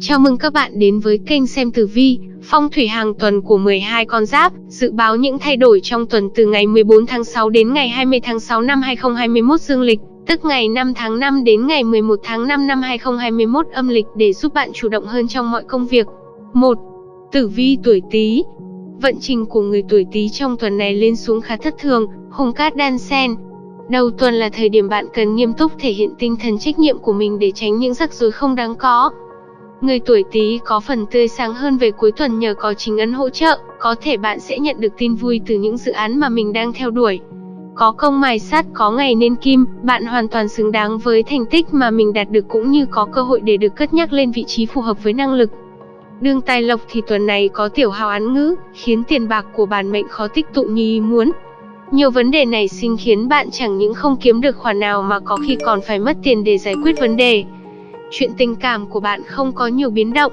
Chào mừng các bạn đến với kênh xem tử vi, phong thủy hàng tuần của 12 con giáp, dự báo những thay đổi trong tuần từ ngày 14 tháng 6 đến ngày 20 tháng 6 năm 2021 dương lịch, tức ngày 5 tháng 5 đến ngày 11 tháng 5 năm 2021 âm lịch để giúp bạn chủ động hơn trong mọi công việc. 1. Tử vi tuổi Tý. Vận trình của người tuổi Tý trong tuần này lên xuống khá thất thường, hung cát đan xen, Đầu tuần là thời điểm bạn cần nghiêm túc thể hiện tinh thần trách nhiệm của mình để tránh những rắc rối không đáng có. Người tuổi Tý có phần tươi sáng hơn về cuối tuần nhờ có chính ấn hỗ trợ, có thể bạn sẽ nhận được tin vui từ những dự án mà mình đang theo đuổi. Có công mài sắt có ngày nên kim, bạn hoàn toàn xứng đáng với thành tích mà mình đạt được cũng như có cơ hội để được cất nhắc lên vị trí phù hợp với năng lực. Đường tài lộc thì tuần này có tiểu hào án ngữ, khiến tiền bạc của bản mệnh khó tích tụ như ý muốn. Nhiều vấn đề này sinh khiến bạn chẳng những không kiếm được khoản nào mà có khi còn phải mất tiền để giải quyết vấn đề. Chuyện tình cảm của bạn không có nhiều biến động.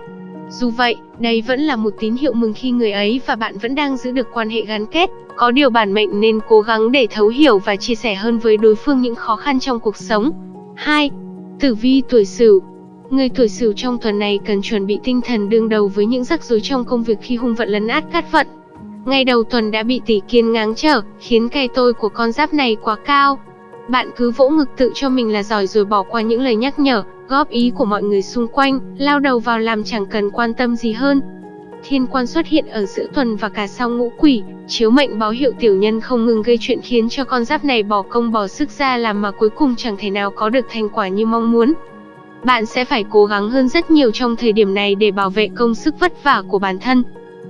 Dù vậy, đây vẫn là một tín hiệu mừng khi người ấy và bạn vẫn đang giữ được quan hệ gắn kết. Có điều bản mệnh nên cố gắng để thấu hiểu và chia sẻ hơn với đối phương những khó khăn trong cuộc sống. 2. Tử vi tuổi Sửu Người tuổi Sửu trong tuần này cần chuẩn bị tinh thần đương đầu với những rắc rối trong công việc khi hung vận lấn át cát vận. Ngày đầu tuần đã bị tỷ kiên ngáng trở, khiến cây tôi của con giáp này quá cao. Bạn cứ vỗ ngực tự cho mình là giỏi rồi bỏ qua những lời nhắc nhở, góp ý của mọi người xung quanh, lao đầu vào làm chẳng cần quan tâm gì hơn. Thiên quan xuất hiện ở giữa tuần và cả sau ngũ quỷ, chiếu mệnh báo hiệu tiểu nhân không ngừng gây chuyện khiến cho con giáp này bỏ công bỏ sức ra làm mà cuối cùng chẳng thể nào có được thành quả như mong muốn. Bạn sẽ phải cố gắng hơn rất nhiều trong thời điểm này để bảo vệ công sức vất vả của bản thân,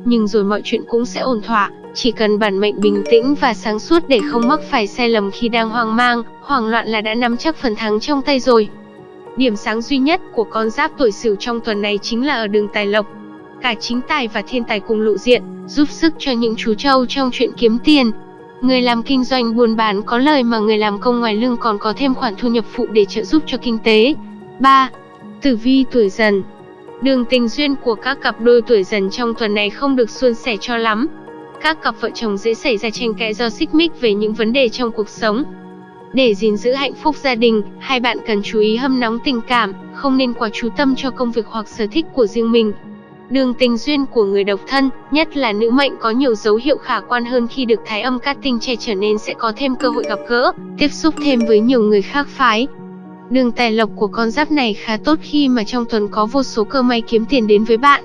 nhưng rồi mọi chuyện cũng sẽ ổn thỏa, chỉ cần bản mệnh bình tĩnh và sáng suốt để không mắc phải sai lầm khi đang hoang mang, hoảng loạn là đã nắm chắc phần thắng trong tay rồi. Điểm sáng duy nhất của con giáp tuổi Sửu trong tuần này chính là ở đường tài lộc. Cả chính tài và thiên tài cùng lộ diện, giúp sức cho những chú trâu trong chuyện kiếm tiền. Người làm kinh doanh buôn bán có lời mà người làm công ngoài lương còn có thêm khoản thu nhập phụ để trợ giúp cho kinh tế. 3. Tử vi tuổi dần Đường tình duyên của các cặp đôi tuổi dần trong tuần này không được suôn sẻ cho lắm. Các cặp vợ chồng dễ xảy ra tranh cãi do xích mích về những vấn đề trong cuộc sống. Để gìn giữ hạnh phúc gia đình, hai bạn cần chú ý hâm nóng tình cảm, không nên quá chú tâm cho công việc hoặc sở thích của riêng mình. Đường tình duyên của người độc thân, nhất là nữ mệnh có nhiều dấu hiệu khả quan hơn khi được thái âm cát tinh che trở nên sẽ có thêm cơ hội gặp gỡ, tiếp xúc thêm với nhiều người khác phái, Đường tài lộc của con giáp này khá tốt khi mà trong tuần có vô số cơ may kiếm tiền đến với bạn.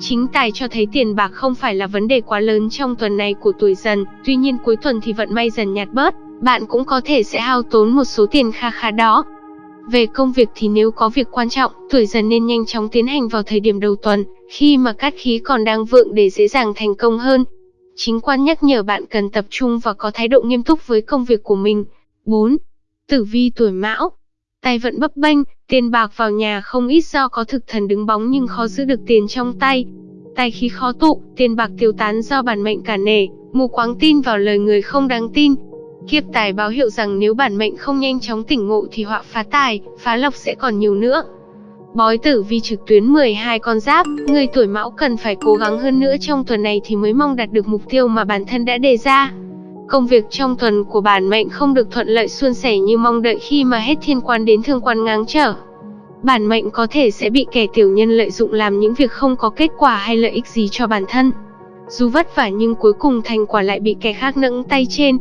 Chính tài cho thấy tiền bạc không phải là vấn đề quá lớn trong tuần này của tuổi dần, tuy nhiên cuối tuần thì vận may dần nhạt bớt, bạn cũng có thể sẽ hao tốn một số tiền kha khá đó. Về công việc thì nếu có việc quan trọng, tuổi dần nên nhanh chóng tiến hành vào thời điểm đầu tuần, khi mà cát khí còn đang vượng để dễ dàng thành công hơn. Chính quan nhắc nhở bạn cần tập trung và có thái độ nghiêm túc với công việc của mình. 4. Tử vi tuổi mão Tài vận bấp bênh, tiền bạc vào nhà không ít do có thực thần đứng bóng nhưng khó giữ được tiền trong tay. Tài khí khó tụ, tiền bạc tiêu tán do bản mệnh cả nể, mù quáng tin vào lời người không đáng tin. Kiếp tài báo hiệu rằng nếu bản mệnh không nhanh chóng tỉnh ngộ thì họa phá tài, phá lộc sẽ còn nhiều nữa. Bói tử vi trực tuyến 12 con giáp, người tuổi mão cần phải cố gắng hơn nữa trong tuần này thì mới mong đạt được mục tiêu mà bản thân đã đề ra. Công việc trong tuần của bản mệnh không được thuận lợi suôn sẻ như mong đợi khi mà hết thiên quan đến thương quan ngáng trở. Bản mệnh có thể sẽ bị kẻ tiểu nhân lợi dụng làm những việc không có kết quả hay lợi ích gì cho bản thân. Dù vất vả nhưng cuối cùng thành quả lại bị kẻ khác nâng tay trên.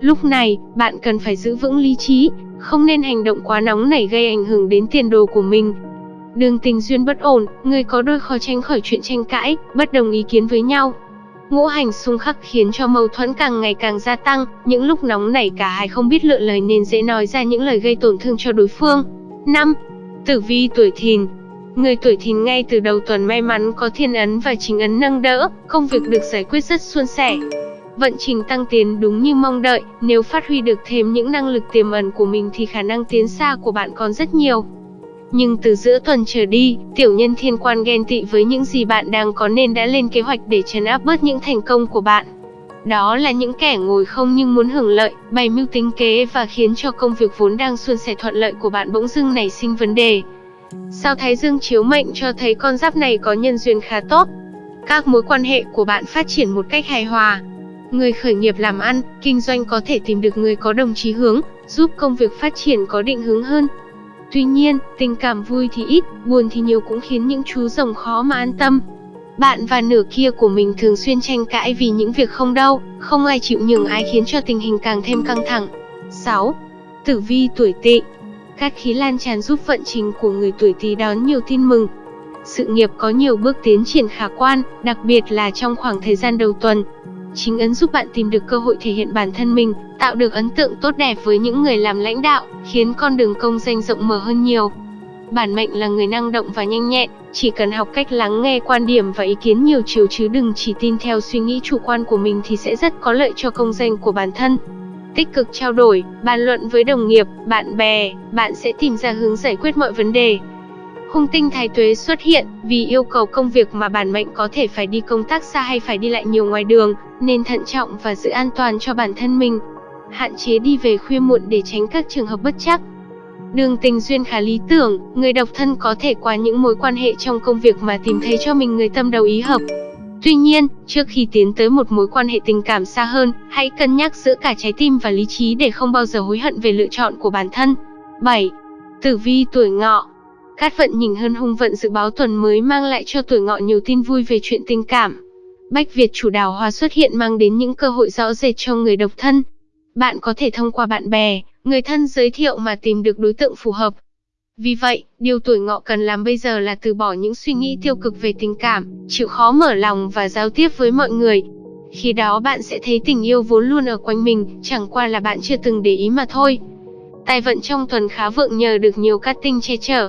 Lúc này, bạn cần phải giữ vững lý trí, không nên hành động quá nóng nảy gây ảnh hưởng đến tiền đồ của mình. Đường tình duyên bất ổn, người có đôi khó tránh khỏi chuyện tranh cãi, bất đồng ý kiến với nhau. Ngũ hành xung khắc khiến cho mâu thuẫn càng ngày càng gia tăng, những lúc nóng nảy cả hai không biết lựa lời nên dễ nói ra những lời gây tổn thương cho đối phương. 5. Tử vi tuổi thìn Người tuổi thìn ngay từ đầu tuần may mắn có thiên ấn và chính ấn nâng đỡ, công việc được giải quyết rất suôn sẻ. Vận trình tăng tiến đúng như mong đợi, nếu phát huy được thêm những năng lực tiềm ẩn của mình thì khả năng tiến xa của bạn còn rất nhiều. Nhưng từ giữa tuần trở đi, tiểu nhân thiên quan ghen tị với những gì bạn đang có nên đã lên kế hoạch để chấn áp bớt những thành công của bạn. Đó là những kẻ ngồi không nhưng muốn hưởng lợi, bày mưu tính kế và khiến cho công việc vốn đang suôn sẻ thuận lợi của bạn bỗng dưng nảy sinh vấn đề. Sao Thái Dương chiếu mệnh cho thấy con giáp này có nhân duyên khá tốt. Các mối quan hệ của bạn phát triển một cách hài hòa. Người khởi nghiệp làm ăn, kinh doanh có thể tìm được người có đồng chí hướng, giúp công việc phát triển có định hướng hơn. Tuy nhiên, tình cảm vui thì ít, buồn thì nhiều cũng khiến những chú rồng khó mà an tâm. Bạn và nửa kia của mình thường xuyên tranh cãi vì những việc không đâu, không ai chịu nhường ai khiến cho tình hình càng thêm căng thẳng. 6. Tử vi tuổi tỵ các khí lan tràn giúp vận trình của người tuổi tỵ đón nhiều tin mừng. Sự nghiệp có nhiều bước tiến triển khả quan, đặc biệt là trong khoảng thời gian đầu tuần. Chính ấn giúp bạn tìm được cơ hội thể hiện bản thân mình, tạo được ấn tượng tốt đẹp với những người làm lãnh đạo, khiến con đường công danh rộng mở hơn nhiều. Bản mệnh là người năng động và nhanh nhẹn, chỉ cần học cách lắng nghe quan điểm và ý kiến nhiều chiều chứ đừng chỉ tin theo suy nghĩ chủ quan của mình thì sẽ rất có lợi cho công danh của bản thân. Tích cực trao đổi, bàn luận với đồng nghiệp, bạn bè, bạn sẽ tìm ra hướng giải quyết mọi vấn đề. Hung tinh thái tuế xuất hiện vì yêu cầu công việc mà bản mệnh có thể phải đi công tác xa hay phải đi lại nhiều ngoài đường, nên thận trọng và giữ an toàn cho bản thân mình. Hạn chế đi về khuya muộn để tránh các trường hợp bất chắc. Đường tình duyên khá lý tưởng, người độc thân có thể qua những mối quan hệ trong công việc mà tìm thấy cho mình người tâm đầu ý hợp. Tuy nhiên, trước khi tiến tới một mối quan hệ tình cảm xa hơn, hãy cân nhắc giữa cả trái tim và lý trí để không bao giờ hối hận về lựa chọn của bản thân. 7. Tử vi tuổi ngọ Cát vận nhìn hơn hung vận dự báo tuần mới mang lại cho tuổi ngọ nhiều tin vui về chuyện tình cảm. Bách Việt chủ đào hoa xuất hiện mang đến những cơ hội rõ rệt cho người độc thân. Bạn có thể thông qua bạn bè, người thân giới thiệu mà tìm được đối tượng phù hợp. Vì vậy, điều tuổi ngọ cần làm bây giờ là từ bỏ những suy nghĩ tiêu cực về tình cảm, chịu khó mở lòng và giao tiếp với mọi người. Khi đó bạn sẽ thấy tình yêu vốn luôn ở quanh mình, chẳng qua là bạn chưa từng để ý mà thôi. Tài vận trong tuần khá vượng nhờ được nhiều cát tinh che chở.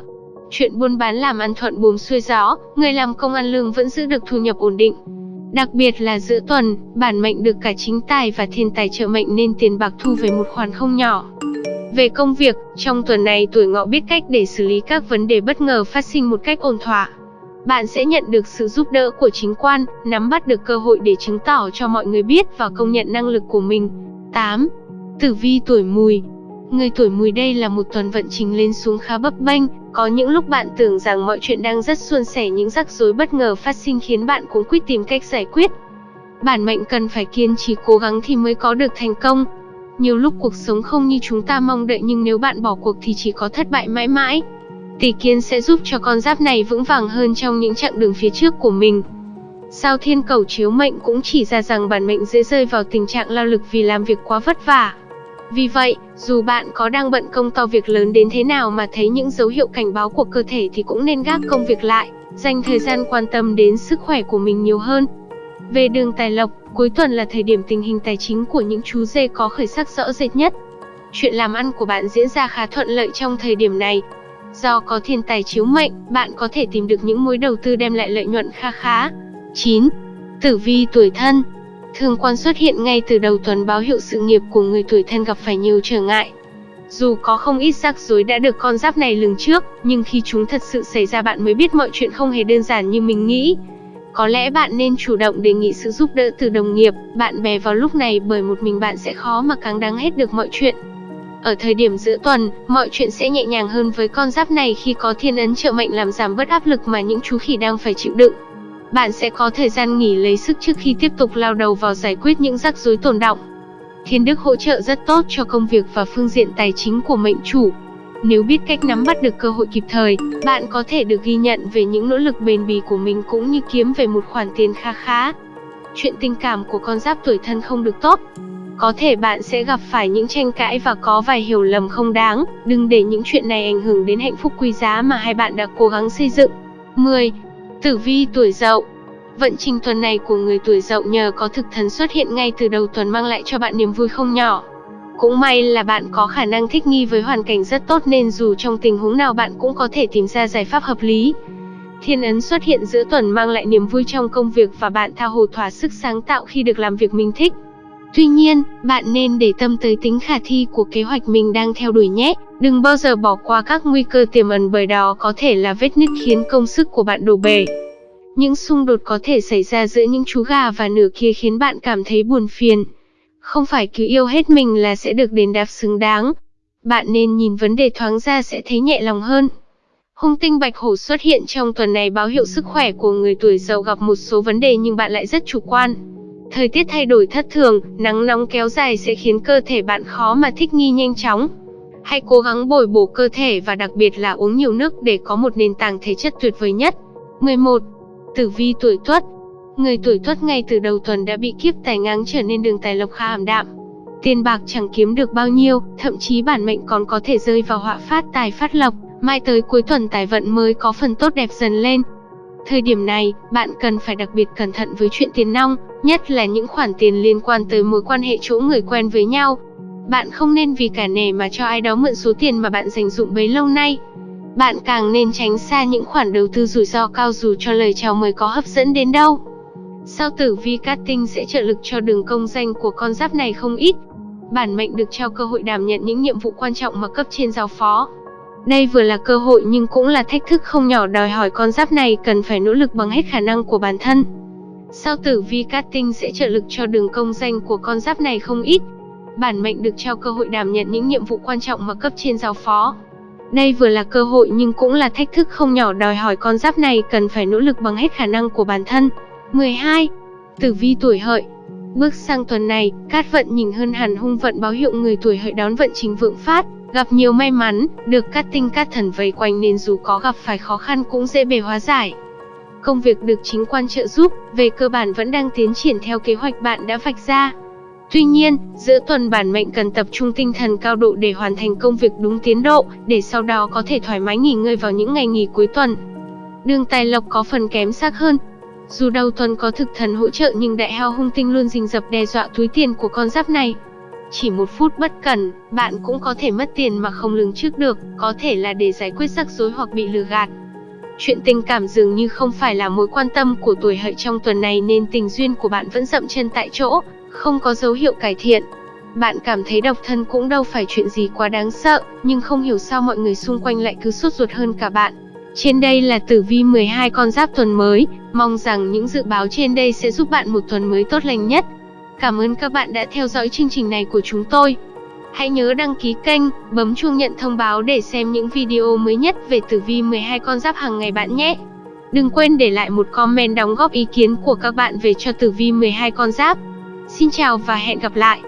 Chuyện buôn bán làm ăn thuận buồm xuôi gió, người làm công ăn lương vẫn giữ được thu nhập ổn định. Đặc biệt là giữa tuần, bản mệnh được cả chính tài và thiên tài trợ mệnh nên tiền bạc thu về một khoản không nhỏ. Về công việc, trong tuần này tuổi ngọ biết cách để xử lý các vấn đề bất ngờ phát sinh một cách ổn thỏa. Bạn sẽ nhận được sự giúp đỡ của chính quan, nắm bắt được cơ hội để chứng tỏ cho mọi người biết và công nhận năng lực của mình. 8. Tử vi tuổi mùi Người tuổi mùi đây là một tuần vận trình lên xuống khá bấp bênh, có những lúc bạn tưởng rằng mọi chuyện đang rất suôn sẻ những rắc rối bất ngờ phát sinh khiến bạn cũng quyết tìm cách giải quyết. Bản mệnh cần phải kiên trì cố gắng thì mới có được thành công. Nhiều lúc cuộc sống không như chúng ta mong đợi nhưng nếu bạn bỏ cuộc thì chỉ có thất bại mãi mãi. Tỷ kiến sẽ giúp cho con giáp này vững vàng hơn trong những chặng đường phía trước của mình. Sao thiên cầu chiếu mệnh cũng chỉ ra rằng bản mệnh dễ rơi vào tình trạng lao lực vì làm việc quá vất vả. Vì vậy, dù bạn có đang bận công to việc lớn đến thế nào mà thấy những dấu hiệu cảnh báo của cơ thể thì cũng nên gác công việc lại, dành thời gian quan tâm đến sức khỏe của mình nhiều hơn. Về đường tài lộc, cuối tuần là thời điểm tình hình tài chính của những chú dê có khởi sắc rõ rệt nhất. Chuyện làm ăn của bạn diễn ra khá thuận lợi trong thời điểm này. Do có thiên tài chiếu mệnh, bạn có thể tìm được những mối đầu tư đem lại lợi nhuận kha khá. 9. Tử vi tuổi thân Thương quan xuất hiện ngay từ đầu tuần báo hiệu sự nghiệp của người tuổi thân gặp phải nhiều trở ngại. Dù có không ít rắc rối đã được con giáp này lường trước, nhưng khi chúng thật sự xảy ra bạn mới biết mọi chuyện không hề đơn giản như mình nghĩ. Có lẽ bạn nên chủ động đề nghị sự giúp đỡ từ đồng nghiệp, bạn bè vào lúc này bởi một mình bạn sẽ khó mà càng đáng hết được mọi chuyện. Ở thời điểm giữa tuần, mọi chuyện sẽ nhẹ nhàng hơn với con giáp này khi có thiên ấn trợ mệnh làm giảm bớt áp lực mà những chú khỉ đang phải chịu đựng. Bạn sẽ có thời gian nghỉ lấy sức trước khi tiếp tục lao đầu vào giải quyết những rắc rối tồn động. Thiên đức hỗ trợ rất tốt cho công việc và phương diện tài chính của mệnh chủ. Nếu biết cách nắm bắt được cơ hội kịp thời, bạn có thể được ghi nhận về những nỗ lực bền bỉ của mình cũng như kiếm về một khoản tiền kha khá. Chuyện tình cảm của con giáp tuổi thân không được tốt. Có thể bạn sẽ gặp phải những tranh cãi và có vài hiểu lầm không đáng, đừng để những chuyện này ảnh hưởng đến hạnh phúc quý giá mà hai bạn đã cố gắng xây dựng. 10. Tử vi tuổi Dậu Vận trình tuần này của người tuổi Dậu nhờ có thực thần xuất hiện ngay từ đầu tuần mang lại cho bạn niềm vui không nhỏ. Cũng may là bạn có khả năng thích nghi với hoàn cảnh rất tốt nên dù trong tình huống nào bạn cũng có thể tìm ra giải pháp hợp lý. Thiên ấn xuất hiện giữa tuần mang lại niềm vui trong công việc và bạn tha hồ thỏa sức sáng tạo khi được làm việc mình thích. Tuy nhiên, bạn nên để tâm tới tính khả thi của kế hoạch mình đang theo đuổi nhé. Đừng bao giờ bỏ qua các nguy cơ tiềm ẩn bởi đó có thể là vết nứt khiến công sức của bạn đổ bể. Những xung đột có thể xảy ra giữa những chú gà và nửa kia khiến bạn cảm thấy buồn phiền. Không phải cứ yêu hết mình là sẽ được đền đáp xứng đáng. Bạn nên nhìn vấn đề thoáng ra sẽ thấy nhẹ lòng hơn. Hung tinh bạch hổ xuất hiện trong tuần này báo hiệu sức khỏe của người tuổi giàu gặp một số vấn đề nhưng bạn lại rất chủ quan. Thời tiết thay đổi thất thường, nắng nóng kéo dài sẽ khiến cơ thể bạn khó mà thích nghi nhanh chóng. Hãy cố gắng bồi bổ cơ thể và đặc biệt là uống nhiều nước để có một nền tảng thể chất tuyệt vời nhất. 11. Tử vi tuổi Tuất Người tuổi Tuất ngay từ đầu tuần đã bị kiếp tài ngáng trở nên đường tài lộc khá ảm đạm. Tiền bạc chẳng kiếm được bao nhiêu, thậm chí bản mệnh còn có thể rơi vào họa phát tài phát lộc, mai tới cuối tuần tài vận mới có phần tốt đẹp dần lên. Thời điểm này, bạn cần phải đặc biệt cẩn thận với chuyện tiền nong, nhất là những khoản tiền liên quan tới mối quan hệ chỗ người quen với nhau. Bạn không nên vì cả nể mà cho ai đó mượn số tiền mà bạn dành dụng bấy lâu nay. Bạn càng nên tránh xa những khoản đầu tư rủi ro cao dù cho lời chào mời có hấp dẫn đến đâu. Sao tử vi cát tinh sẽ trợ lực cho đường công danh của con giáp này không ít. Bản mệnh được trao cơ hội đảm nhận những nhiệm vụ quan trọng mà cấp trên giao phó. Đây vừa là cơ hội nhưng cũng là thách thức không nhỏ đòi hỏi con giáp này cần phải nỗ lực bằng hết khả năng của bản thân. Sao tử vi cát tinh sẽ trợ lực cho đường công danh của con giáp này không ít. Bản mệnh được trao cơ hội đảm nhận những nhiệm vụ quan trọng mà cấp trên giao phó. Đây vừa là cơ hội nhưng cũng là thách thức không nhỏ đòi hỏi con giáp này cần phải nỗ lực bằng hết khả năng của bản thân. 12. Tử vi tuổi hợi Bước sang tuần này, cát vận nhìn hơn hẳn hung vận báo hiệu người tuổi hợi đón vận chính vượng phát, gặp nhiều may mắn, được các tinh các thần vây quanh nên dù có gặp phải khó khăn cũng dễ bề hóa giải. Công việc được chính quan trợ giúp, về cơ bản vẫn đang tiến triển theo kế hoạch bạn đã vạch ra. Tuy nhiên, giữa tuần bản mệnh cần tập trung tinh thần cao độ để hoàn thành công việc đúng tiến độ, để sau đó có thể thoải mái nghỉ ngơi vào những ngày nghỉ cuối tuần. Đường tài lộc có phần kém sắc hơn, dù đầu tuần có thực thần hỗ trợ nhưng đại hao hung tinh luôn rình rập đe dọa túi tiền của con giáp này. Chỉ một phút bất cẩn, bạn cũng có thể mất tiền mà không lường trước được, có thể là để giải quyết rắc rối hoặc bị lừa gạt. Chuyện tình cảm dường như không phải là mối quan tâm của tuổi hợi trong tuần này nên tình duyên của bạn vẫn dậm chân tại chỗ, không có dấu hiệu cải thiện. Bạn cảm thấy độc thân cũng đâu phải chuyện gì quá đáng sợ, nhưng không hiểu sao mọi người xung quanh lại cứ sốt ruột hơn cả bạn. Trên đây là tử vi 12 con giáp tuần mới, mong rằng những dự báo trên đây sẽ giúp bạn một tuần mới tốt lành nhất. Cảm ơn các bạn đã theo dõi chương trình này của chúng tôi. Hãy nhớ đăng ký kênh, bấm chuông nhận thông báo để xem những video mới nhất về tử vi 12 con giáp hàng ngày bạn nhé. Đừng quên để lại một comment đóng góp ý kiến của các bạn về cho tử vi 12 con giáp. Xin chào và hẹn gặp lại.